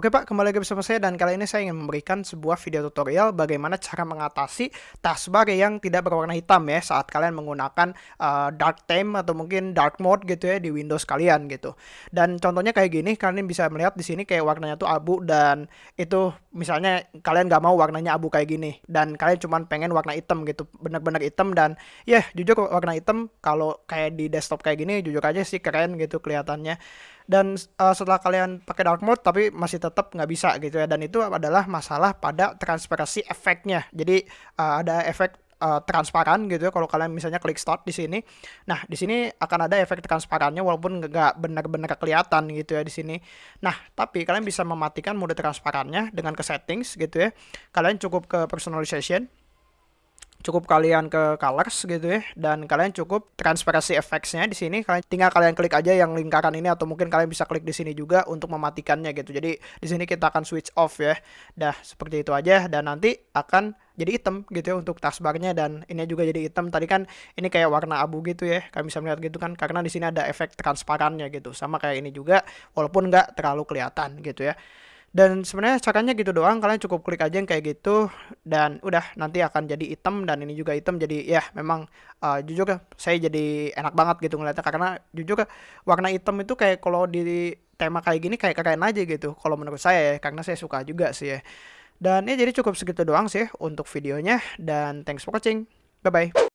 Oke Pak, kembali lagi bersama saya dan kali ini saya ingin memberikan sebuah video tutorial bagaimana cara mengatasi taskbar yang tidak berwarna hitam ya saat kalian menggunakan uh, dark theme atau mungkin dark mode gitu ya di Windows kalian gitu. Dan contohnya kayak gini, kalian bisa melihat di sini kayak warnanya tuh abu dan itu misalnya kalian nggak mau warnanya abu kayak gini dan kalian cuma pengen warna hitam gitu, bener-bener hitam dan ya yeah, jujur warna hitam kalau kayak di desktop kayak gini jujur aja sih keren gitu kelihatannya dan uh, setelah kalian pakai dark mode tapi masih tetap nggak bisa gitu ya dan itu adalah masalah pada transparansi efeknya jadi uh, ada efek uh, transparan gitu ya kalau kalian misalnya klik start di sini. Nah, di sini akan ada efek transparannya walaupun nggak benar-benar kelihatan gitu ya di sini. Nah, tapi kalian bisa mematikan mode transparannya dengan ke settings gitu ya. Kalian cukup ke personalization cukup kalian ke colors gitu ya dan kalian cukup transparency effects-nya di sini kalian tinggal kalian klik aja yang lingkaran ini atau mungkin kalian bisa klik di sini juga untuk mematikannya gitu. Jadi di sini kita akan switch off ya. Dah seperti itu aja dan nanti akan jadi hitam gitu ya untuk taskbarnya dan ini juga jadi hitam. Tadi kan ini kayak warna abu gitu ya. Kalian bisa melihat gitu kan karena di sini ada efek transparannya gitu. Sama kayak ini juga walaupun nggak terlalu kelihatan gitu ya. Dan sebenarnya caranya gitu doang, kalian cukup klik aja yang kayak gitu dan udah nanti akan jadi hitam dan ini juga hitam jadi ya memang uh, jujur saya jadi enak banget gitu ngeliatnya karena jujur warna hitam itu kayak kalau di tema kayak gini kayak keren aja gitu kalau menurut saya ya karena saya suka juga sih ya. Dan ya jadi cukup segitu doang sih untuk videonya dan thanks for watching. Bye bye.